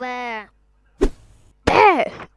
Where? There!